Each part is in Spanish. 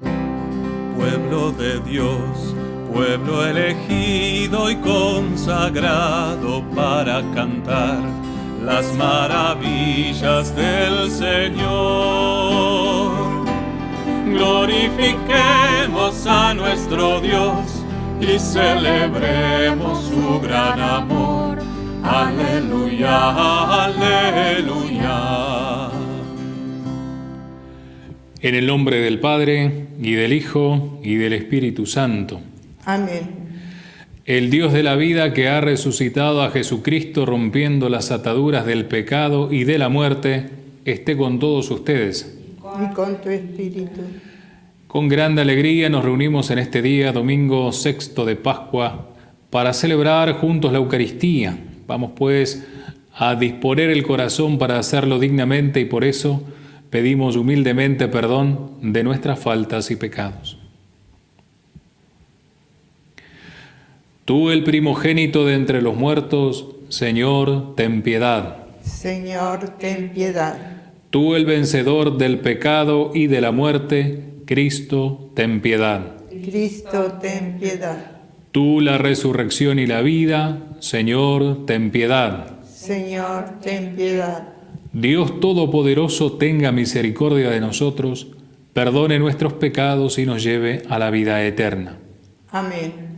Pueblo de Dios, pueblo elegido y consagrado para cantar las maravillas del Señor. Glorifiquemos a nuestro Dios y celebremos su gran amor. Aleluya, aleluya. En el nombre del Padre, y del Hijo, y del Espíritu Santo. Amén. El Dios de la vida que ha resucitado a Jesucristo rompiendo las ataduras del pecado y de la muerte, esté con todos ustedes. Y con tu espíritu. Con grande alegría nos reunimos en este día, domingo sexto de Pascua, para celebrar juntos la Eucaristía. Vamos pues a disponer el corazón para hacerlo dignamente y por eso pedimos humildemente perdón de nuestras faltas y pecados. Tú, el primogénito de entre los muertos, Señor, ten piedad. Señor, ten piedad. Tú, el vencedor del pecado y de la muerte, Cristo, ten piedad. Cristo, ten piedad. Tú, la resurrección y la vida, Señor, ten piedad. Señor, ten piedad. Dios Todopoderoso tenga misericordia de nosotros, perdone nuestros pecados y nos lleve a la vida eterna. Amén.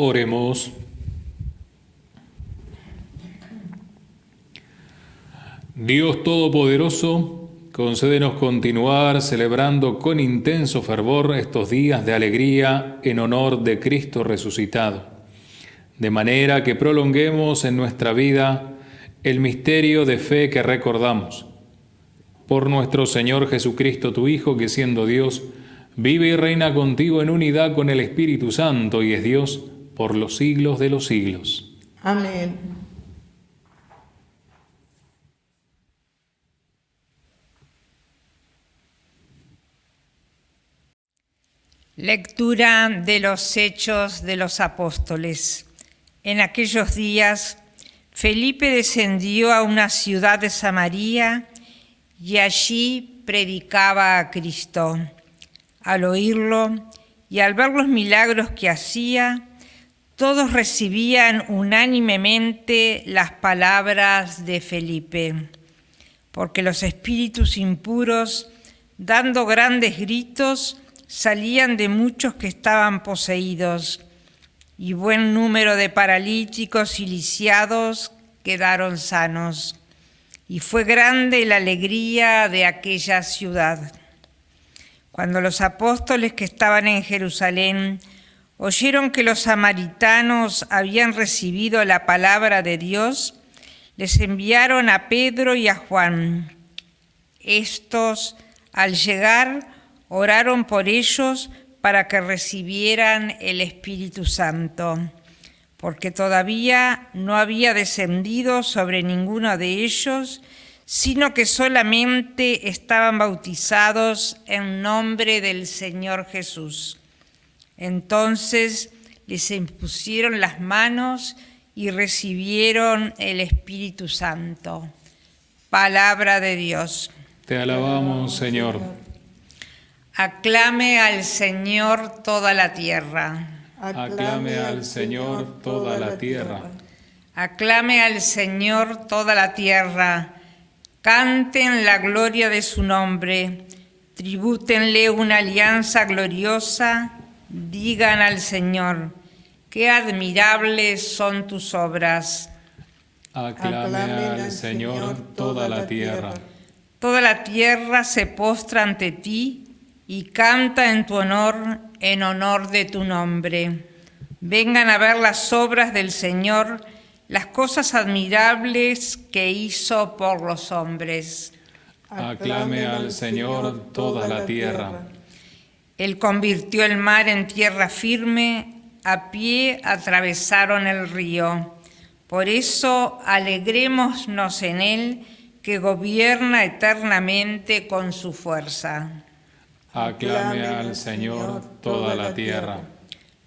Oremos. Dios Todopoderoso, concédenos continuar celebrando con intenso fervor estos días de alegría en honor de Cristo resucitado, de manera que prolonguemos en nuestra vida el misterio de fe que recordamos. Por nuestro Señor Jesucristo, tu Hijo, que siendo Dios, vive y reina contigo en unidad con el Espíritu Santo y es Dios, por los siglos de los siglos. Amén. Lectura de los Hechos de los Apóstoles. En aquellos días, Felipe descendió a una ciudad de Samaria y allí predicaba a Cristo. Al oírlo y al ver los milagros que hacía, todos recibían unánimemente las palabras de Felipe, porque los espíritus impuros, dando grandes gritos, salían de muchos que estaban poseídos, y buen número de paralíticos y lisiados quedaron sanos. Y fue grande la alegría de aquella ciudad. Cuando los apóstoles que estaban en Jerusalén oyeron que los samaritanos habían recibido la palabra de Dios, les enviaron a Pedro y a Juan. Estos, al llegar, oraron por ellos para que recibieran el Espíritu Santo, porque todavía no había descendido sobre ninguno de ellos, sino que solamente estaban bautizados en nombre del Señor Jesús. Entonces les impusieron las manos y recibieron el Espíritu Santo. Palabra de Dios. Te alabamos, Señor. Aclame al Señor toda la tierra. Aclame al Señor toda la tierra. Aclame al Señor toda la tierra. Canten la gloria de su nombre. Tribútenle una alianza gloriosa. Digan al Señor, qué admirables son tus obras. Aclame al Señor toda la tierra. Toda la tierra se postra ante ti y canta en tu honor, en honor de tu nombre. Vengan a ver las obras del Señor, las cosas admirables que hizo por los hombres. Aclame al Señor toda la tierra. Él convirtió el mar en tierra firme, a pie atravesaron el río. Por eso alegrémonos en Él, que gobierna eternamente con su fuerza. Aclame al Señor toda la tierra.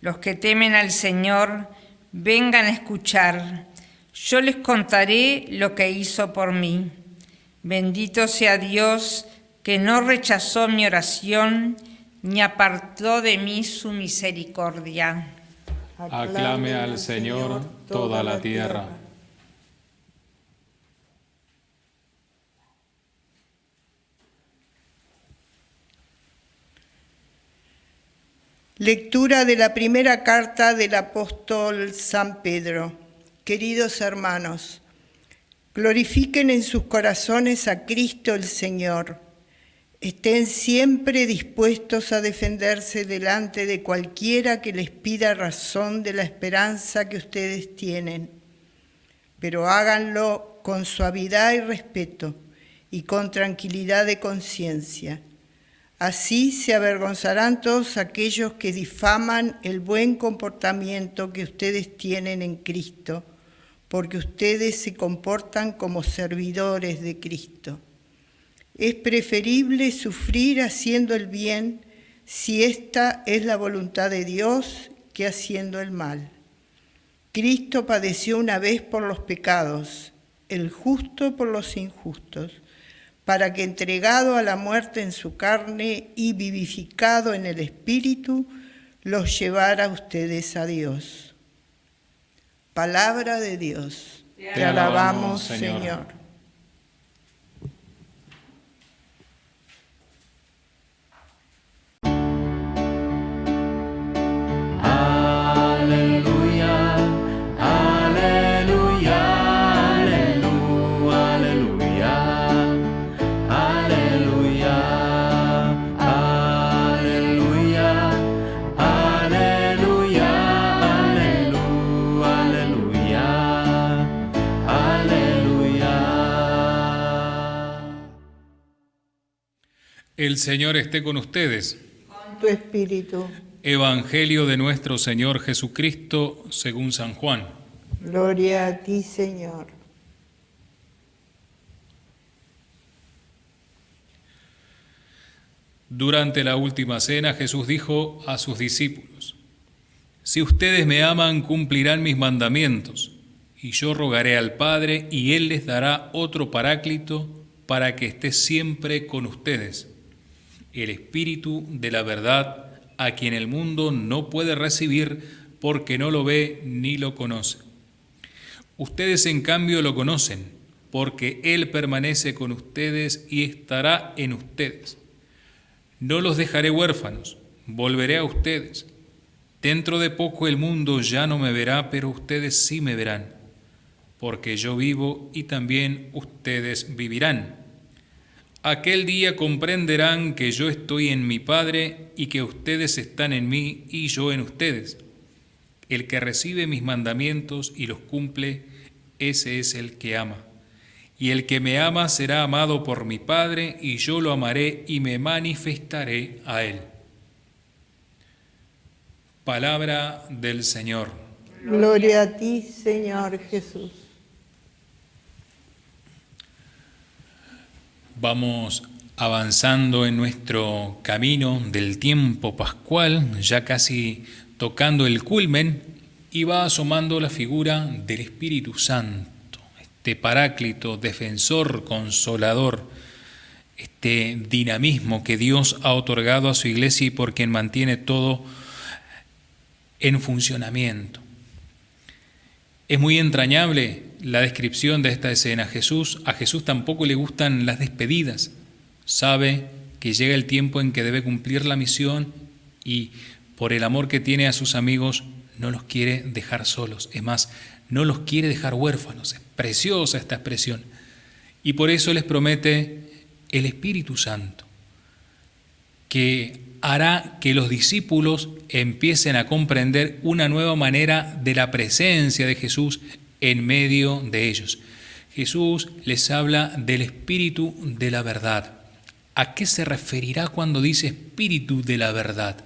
Los que temen al Señor, vengan a escuchar. Yo les contaré lo que hizo por mí. Bendito sea Dios que no rechazó mi oración ni apartó de mí su misericordia. Aclame al Señor toda la tierra. Lectura de la primera carta del apóstol San Pedro. Queridos hermanos, glorifiquen en sus corazones a Cristo el Señor. Estén siempre dispuestos a defenderse delante de cualquiera que les pida razón de la esperanza que ustedes tienen, pero háganlo con suavidad y respeto y con tranquilidad de conciencia Así se avergonzarán todos aquellos que difaman el buen comportamiento que ustedes tienen en Cristo, porque ustedes se comportan como servidores de Cristo. Es preferible sufrir haciendo el bien si esta es la voluntad de Dios que haciendo el mal. Cristo padeció una vez por los pecados, el justo por los injustos para que entregado a la muerte en su carne y vivificado en el Espíritu, los llevara ustedes a Dios. Palabra de Dios. Te, alabamos, Señor. El Señor esté con ustedes. Con tu espíritu. Evangelio de nuestro Señor Jesucristo según San Juan. Gloria a ti, Señor. Durante la última cena Jesús dijo a sus discípulos, Si ustedes me aman, cumplirán mis mandamientos, y yo rogaré al Padre, y Él les dará otro paráclito para que esté siempre con ustedes el Espíritu de la verdad, a quien el mundo no puede recibir porque no lo ve ni lo conoce. Ustedes en cambio lo conocen, porque Él permanece con ustedes y estará en ustedes. No los dejaré huérfanos, volveré a ustedes. Dentro de poco el mundo ya no me verá, pero ustedes sí me verán, porque yo vivo y también ustedes vivirán. Aquel día comprenderán que yo estoy en mi Padre y que ustedes están en mí y yo en ustedes. El que recibe mis mandamientos y los cumple, ese es el que ama. Y el que me ama será amado por mi Padre, y yo lo amaré y me manifestaré a él. Palabra del Señor. Gloria a ti, Señor Jesús. Vamos avanzando en nuestro camino del tiempo pascual, ya casi tocando el culmen, y va asomando la figura del Espíritu Santo, este paráclito, defensor, consolador, este dinamismo que Dios ha otorgado a su iglesia y por quien mantiene todo en funcionamiento. Es muy entrañable la descripción de esta escena. Jesús, a Jesús tampoco le gustan las despedidas. Sabe que llega el tiempo en que debe cumplir la misión y por el amor que tiene a sus amigos no los quiere dejar solos. Es más, no los quiere dejar huérfanos. Es preciosa esta expresión. Y por eso les promete el Espíritu Santo, que hará que los discípulos empiecen a comprender una nueva manera de la presencia de Jesús en medio de ellos. Jesús les habla del espíritu de la verdad. ¿A qué se referirá cuando dice espíritu de la verdad?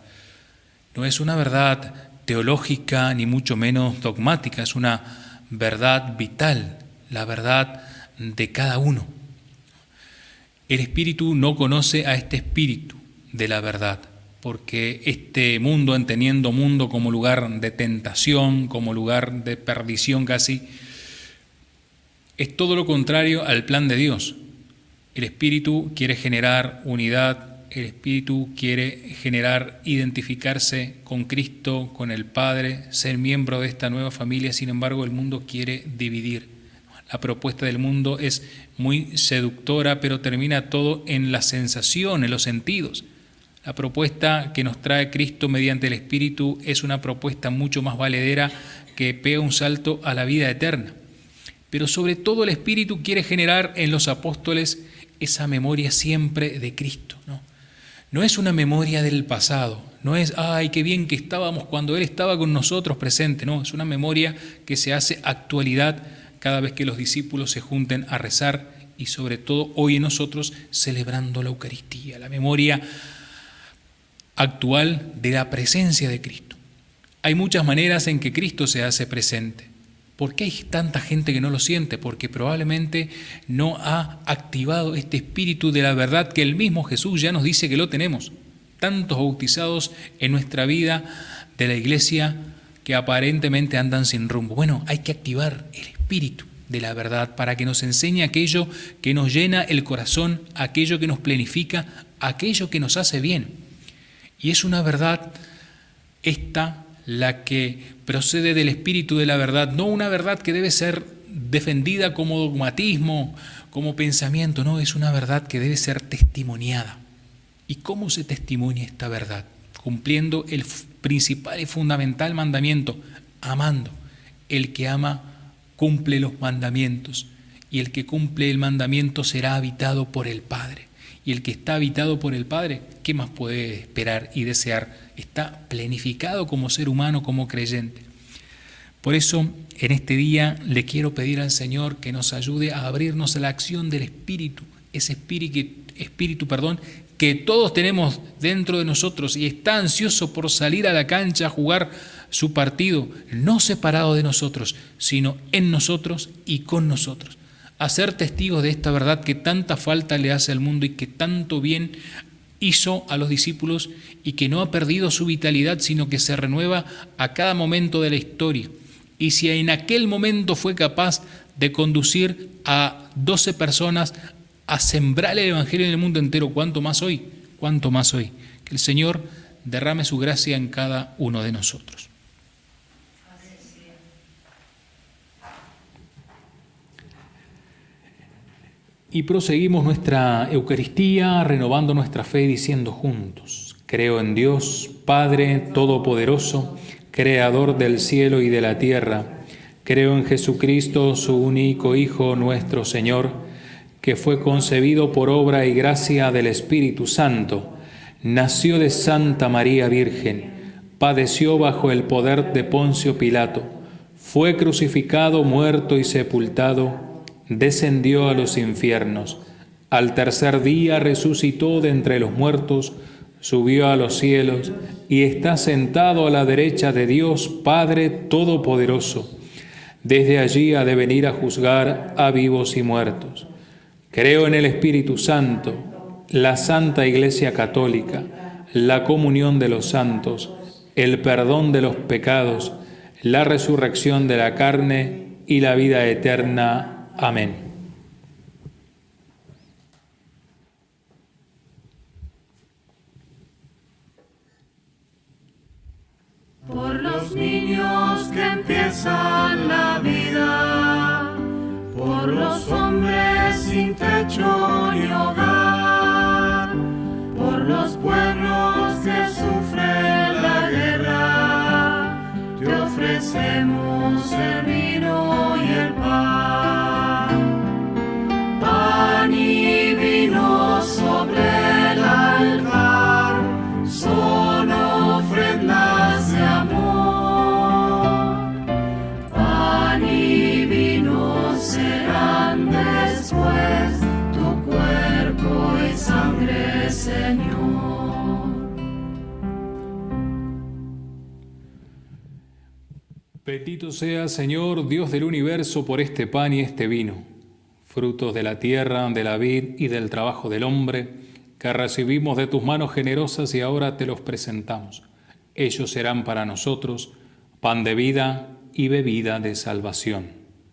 No es una verdad teológica ni mucho menos dogmática, es una verdad vital, la verdad de cada uno. El espíritu no conoce a este espíritu de la verdad, porque este mundo, entendiendo mundo como lugar de tentación, como lugar de perdición casi, es todo lo contrario al plan de Dios. El Espíritu quiere generar unidad, el Espíritu quiere generar, identificarse con Cristo, con el Padre, ser miembro de esta nueva familia, sin embargo el mundo quiere dividir. La propuesta del mundo es muy seductora, pero termina todo en la sensación, en los sentidos. La propuesta que nos trae Cristo mediante el Espíritu es una propuesta mucho más valedera que pega un salto a la vida eterna. Pero sobre todo el Espíritu quiere generar en los apóstoles esa memoria siempre de Cristo. ¿no? no es una memoria del pasado, no es, ay, qué bien que estábamos cuando Él estaba con nosotros presente, no, es una memoria que se hace actualidad cada vez que los discípulos se junten a rezar y sobre todo hoy en nosotros celebrando la Eucaristía, la memoria actual de la presencia de Cristo. Hay muchas maneras en que Cristo se hace presente. ¿Por qué hay tanta gente que no lo siente? Porque probablemente no ha activado este espíritu de la verdad que el mismo Jesús ya nos dice que lo tenemos. Tantos bautizados en nuestra vida de la iglesia que aparentemente andan sin rumbo. Bueno, hay que activar el espíritu de la verdad para que nos enseñe aquello que nos llena el corazón, aquello que nos planifica, aquello que nos hace bien. Y es una verdad esta la que procede del espíritu de la verdad, no una verdad que debe ser defendida como dogmatismo, como pensamiento, no, es una verdad que debe ser testimoniada. ¿Y cómo se testimonia esta verdad? Cumpliendo el principal y fundamental mandamiento, amando. El que ama cumple los mandamientos y el que cumple el mandamiento será habitado por el Padre y el que está habitado por el Padre, ¿qué más puede esperar y desear? Está planificado como ser humano, como creyente. Por eso, en este día le quiero pedir al Señor que nos ayude a abrirnos a la acción del Espíritu, ese espíritu, espíritu perdón, que todos tenemos dentro de nosotros y está ansioso por salir a la cancha a jugar su partido, no separado de nosotros, sino en nosotros y con nosotros a ser testigos de esta verdad que tanta falta le hace al mundo y que tanto bien hizo a los discípulos y que no ha perdido su vitalidad, sino que se renueva a cada momento de la historia. Y si en aquel momento fue capaz de conducir a 12 personas a sembrar el Evangelio en el mundo entero, ¿cuánto más hoy? ¿Cuánto más hoy? Que el Señor derrame su gracia en cada uno de nosotros. Y proseguimos nuestra Eucaristía renovando nuestra fe diciendo juntos, creo en Dios, Padre Todopoderoso, Creador del cielo y de la tierra, creo en Jesucristo, su único Hijo, nuestro Señor, que fue concebido por obra y gracia del Espíritu Santo, nació de Santa María Virgen, padeció bajo el poder de Poncio Pilato, fue crucificado, muerto y sepultado, descendió a los infiernos. Al tercer día resucitó de entre los muertos, subió a los cielos y está sentado a la derecha de Dios Padre Todopoderoso. Desde allí ha de venir a juzgar a vivos y muertos. Creo en el Espíritu Santo, la Santa Iglesia Católica, la comunión de los santos, el perdón de los pecados, la resurrección de la carne y la vida eterna. Amén. Por los niños que empiezan la vida, por los hombres sin techo Bendito sea, Señor, Dios del universo, por este pan y este vino, frutos de la tierra, de la vid y del trabajo del hombre, que recibimos de tus manos generosas y ahora te los presentamos. Ellos serán para nosotros pan de vida y bebida de salvación.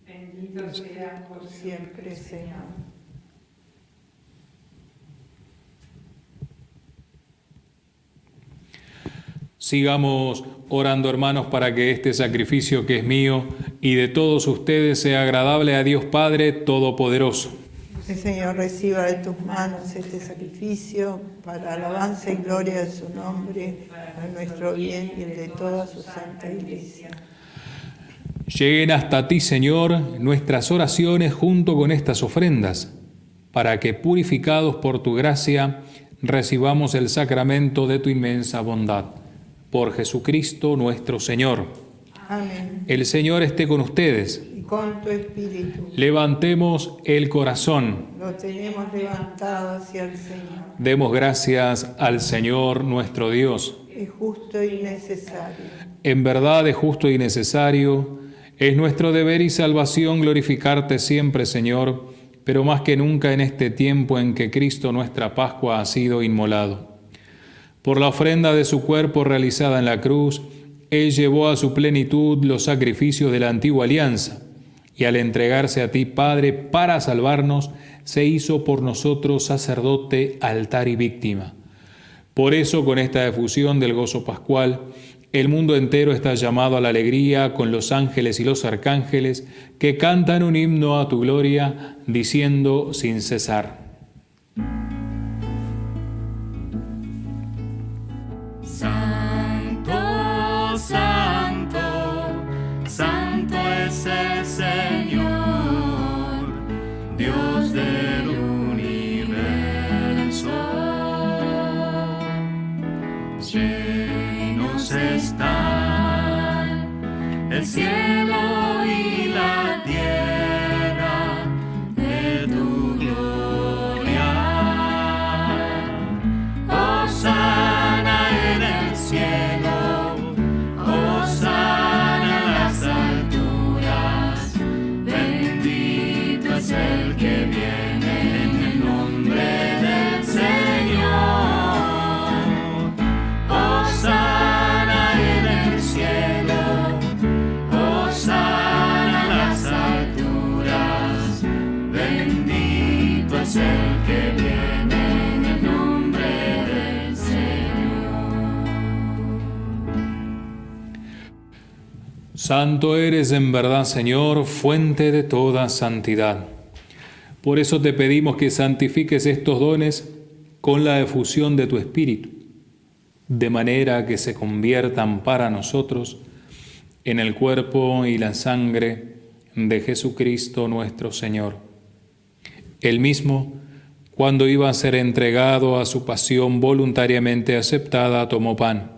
Bendito sea por siempre, Señor. Sigamos orando, hermanos, para que este sacrificio que es mío y de todos ustedes sea agradable a Dios Padre Todopoderoso. El Señor reciba de tus manos este sacrificio para alabanza y gloria de su nombre, para nuestro bien y el de toda su santa iglesia. Lleguen hasta ti, Señor, nuestras oraciones junto con estas ofrendas, para que, purificados por tu gracia, recibamos el sacramento de tu inmensa bondad por Jesucristo nuestro Señor. Amén. El Señor esté con ustedes. Y con tu espíritu. Levantemos el corazón. Lo tenemos levantado hacia el Señor. Demos gracias al Señor nuestro Dios. Es justo y necesario. En verdad es justo y necesario. Es nuestro deber y salvación glorificarte siempre, Señor, pero más que nunca en este tiempo en que Cristo nuestra Pascua ha sido inmolado. Por la ofrenda de su cuerpo realizada en la cruz, Él llevó a su plenitud los sacrificios de la antigua alianza, y al entregarse a ti, Padre, para salvarnos, se hizo por nosotros sacerdote, altar y víctima. Por eso, con esta efusión del gozo pascual, el mundo entero está llamado a la alegría con los ángeles y los arcángeles que cantan un himno a tu gloria, diciendo sin cesar. Santo eres en verdad, Señor, fuente de toda santidad. Por eso te pedimos que santifiques estos dones con la efusión de tu Espíritu, de manera que se conviertan para nosotros en el cuerpo y la sangre de Jesucristo nuestro Señor. Él mismo, cuando iba a ser entregado a su pasión voluntariamente aceptada, tomó pan.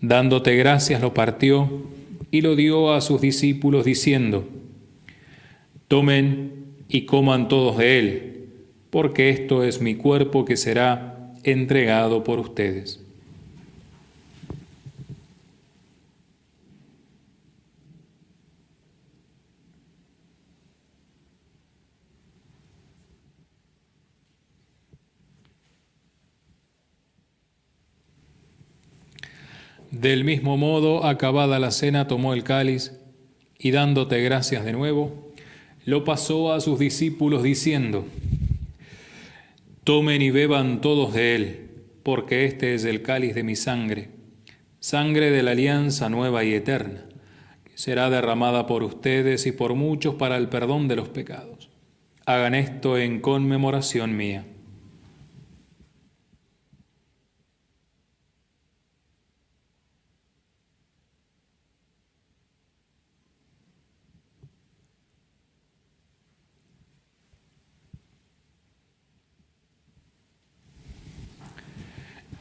Dándote gracias lo partió y lo dio a sus discípulos diciendo, Tomen y coman todos de él, porque esto es mi cuerpo que será entregado por ustedes. Del mismo modo, acabada la cena, tomó el cáliz y dándote gracias de nuevo, lo pasó a sus discípulos diciendo, Tomen y beban todos de él, porque este es el cáliz de mi sangre, sangre de la alianza nueva y eterna, que será derramada por ustedes y por muchos para el perdón de los pecados. Hagan esto en conmemoración mía.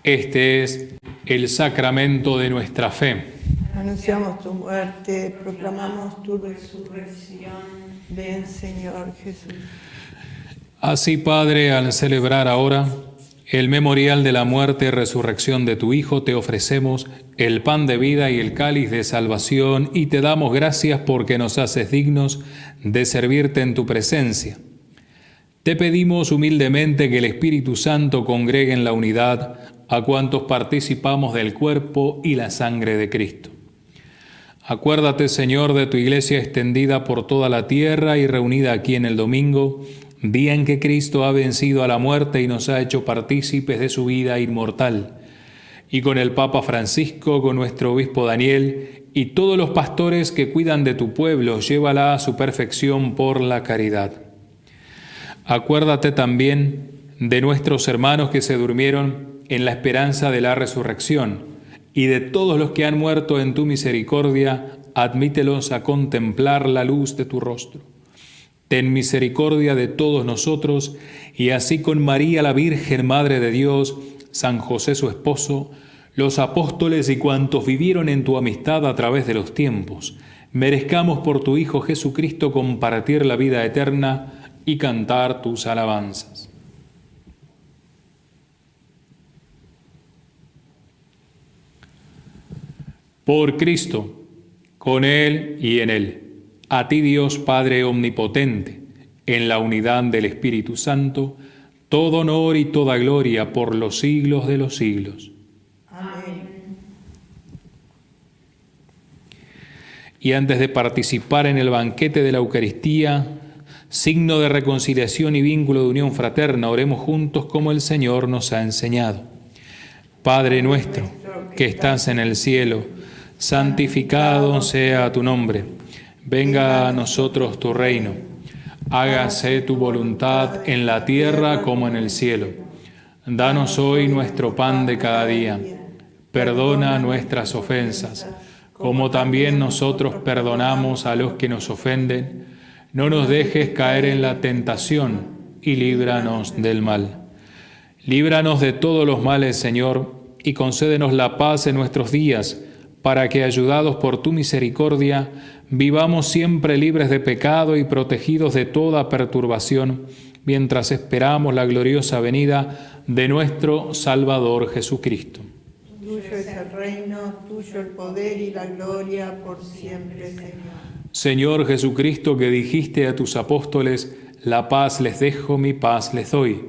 Este es el sacramento de nuestra fe. Anunciamos tu muerte, proclamamos tu resurrección. Ven, Señor Jesús. Así, Padre, al celebrar ahora el memorial de la muerte y resurrección de tu Hijo, te ofrecemos el pan de vida y el cáliz de salvación y te damos gracias porque nos haces dignos de servirte en tu presencia. Te pedimos humildemente que el Espíritu Santo congregue en la unidad a cuantos participamos del cuerpo y la sangre de Cristo. Acuérdate, Señor, de tu iglesia extendida por toda la tierra y reunida aquí en el domingo, día en que Cristo ha vencido a la muerte y nos ha hecho partícipes de su vida inmortal. Y con el Papa Francisco, con nuestro obispo Daniel y todos los pastores que cuidan de tu pueblo, llévala a su perfección por la caridad. Acuérdate también de nuestros hermanos que se durmieron en la esperanza de la resurrección, y de todos los que han muerto en tu misericordia, admítelos a contemplar la luz de tu rostro. Ten misericordia de todos nosotros, y así con María la Virgen, Madre de Dios, San José su esposo, los apóstoles y cuantos vivieron en tu amistad a través de los tiempos, merezcamos por tu Hijo Jesucristo compartir la vida eterna y cantar tus alabanzas. Por Cristo, con Él y en Él. A ti Dios Padre Omnipotente, en la unidad del Espíritu Santo, todo honor y toda gloria por los siglos de los siglos. Amén. Y antes de participar en el banquete de la Eucaristía, signo de reconciliación y vínculo de unión fraterna, oremos juntos como el Señor nos ha enseñado. Padre nuestro, que estás en el cielo, santificado sea tu nombre, venga a nosotros tu reino, hágase tu voluntad en la tierra como en el cielo. Danos hoy nuestro pan de cada día, perdona nuestras ofensas, como también nosotros perdonamos a los que nos ofenden. No nos dejes caer en la tentación y líbranos del mal. Líbranos de todos los males, Señor, y concédenos la paz en nuestros días para que, ayudados por tu misericordia, vivamos siempre libres de pecado y protegidos de toda perturbación, mientras esperamos la gloriosa venida de nuestro Salvador Jesucristo. Tuyo es el reino, tuyo el poder y la gloria por siempre, Señor. Señor Jesucristo, que dijiste a tus apóstoles, la paz les dejo, mi paz les doy.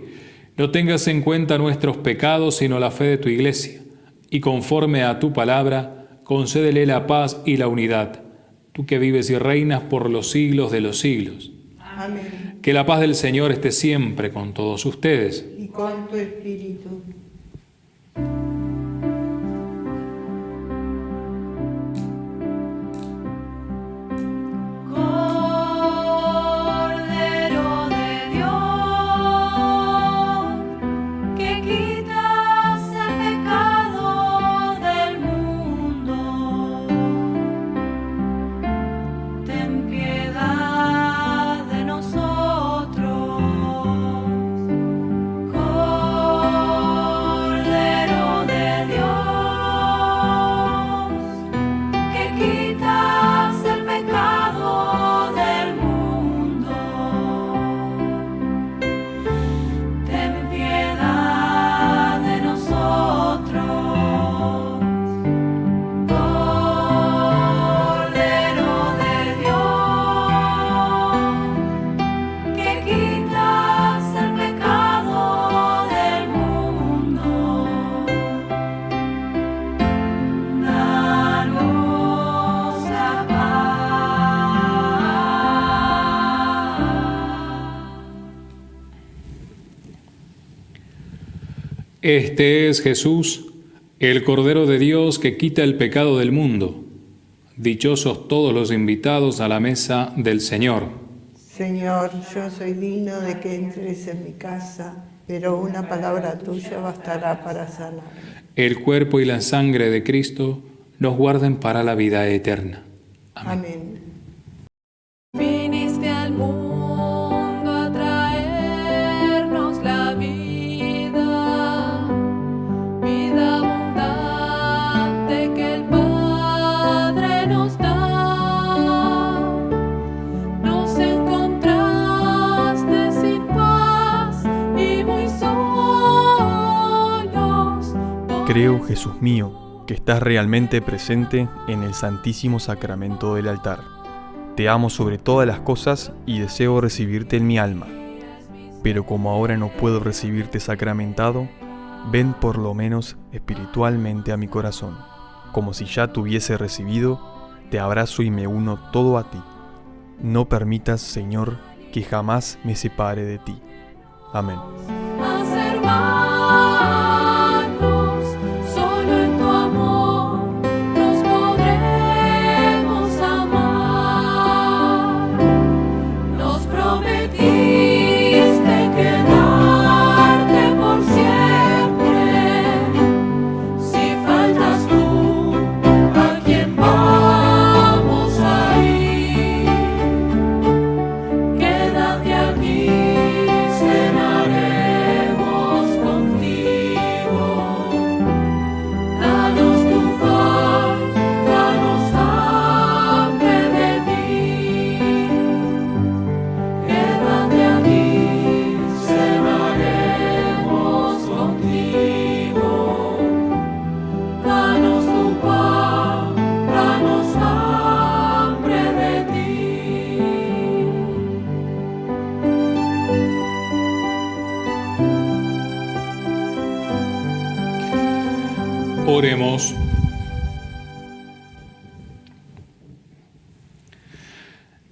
No tengas en cuenta nuestros pecados, sino la fe de tu iglesia, y conforme a tu palabra, concédele la paz y la unidad, tú que vives y reinas por los siglos de los siglos. Amén. Que la paz del Señor esté siempre con todos ustedes. Y con tu espíritu. kita Este es Jesús, el Cordero de Dios que quita el pecado del mundo. Dichosos todos los invitados a la mesa del Señor. Señor, yo soy digno de que entres en mi casa, pero una palabra tuya bastará para sanar. El cuerpo y la sangre de Cristo nos guarden para la vida eterna. Amén. Amén. Creo, Jesús mío, que estás realmente presente en el Santísimo Sacramento del altar. Te amo sobre todas las cosas y deseo recibirte en mi alma. Pero como ahora no puedo recibirte sacramentado, ven por lo menos espiritualmente a mi corazón. Como si ya te hubiese recibido, te abrazo y me uno todo a ti. No permitas, Señor, que jamás me separe de ti. Amén.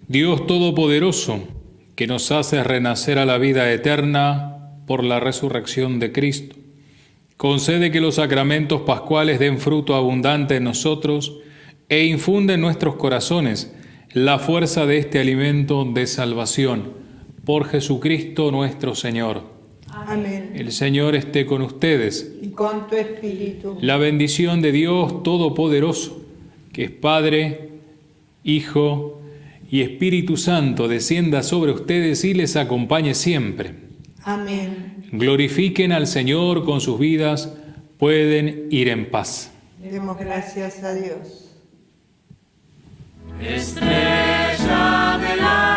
Dios Todopoderoso, que nos hace renacer a la vida eterna por la resurrección de Cristo, concede que los sacramentos pascuales den fruto abundante en nosotros e infunde en nuestros corazones la fuerza de este alimento de salvación. Por Jesucristo nuestro Señor. Amén. El Señor esté con ustedes. Y con tu espíritu. La bendición de Dios Todopoderoso, que es Padre, Hijo y Espíritu Santo, descienda sobre ustedes y les acompañe siempre. Amén. Glorifiquen al Señor con sus vidas, pueden ir en paz. Demos gracias a Dios. Estrella de la